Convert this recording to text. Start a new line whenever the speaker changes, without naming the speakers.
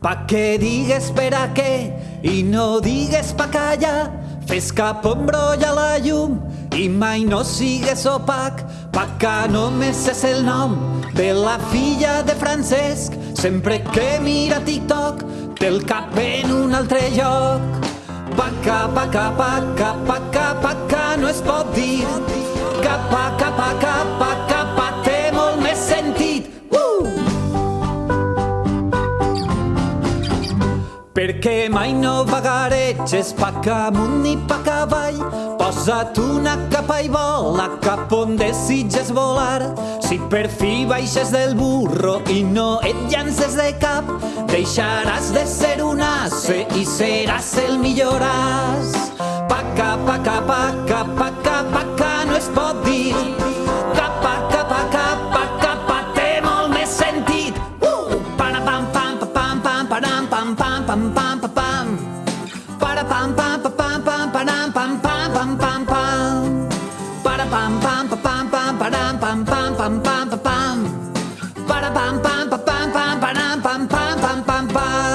Pa que digues per a què i no digues pa callar. Fes cap ombroll a la llum i mai no sigues opac. Pa que només és el nom de la filla de Francesc. Sempre que mira TikTok té el cap en un altre lloc. Paca, paca, paca, paca, paca, no es pot dir. Capa, capa, Perquè mai no vagareges pa amunt ni pa avall. Posa't una capa i vola cap on desitges volar. Si per fi baixes del burro i no et llances de cap, deixaràs de ser un asse i seràs el millor as. Paca, paca, paca, paca, paca, no es pot dir. pam pam pam pam pam para pam pam pam pam pam pam pam pam pam pam pam para pam pam pam pam pam pam pam pam pam pam pam pam para pam pam pam pam pam pam pam pam pam pam pam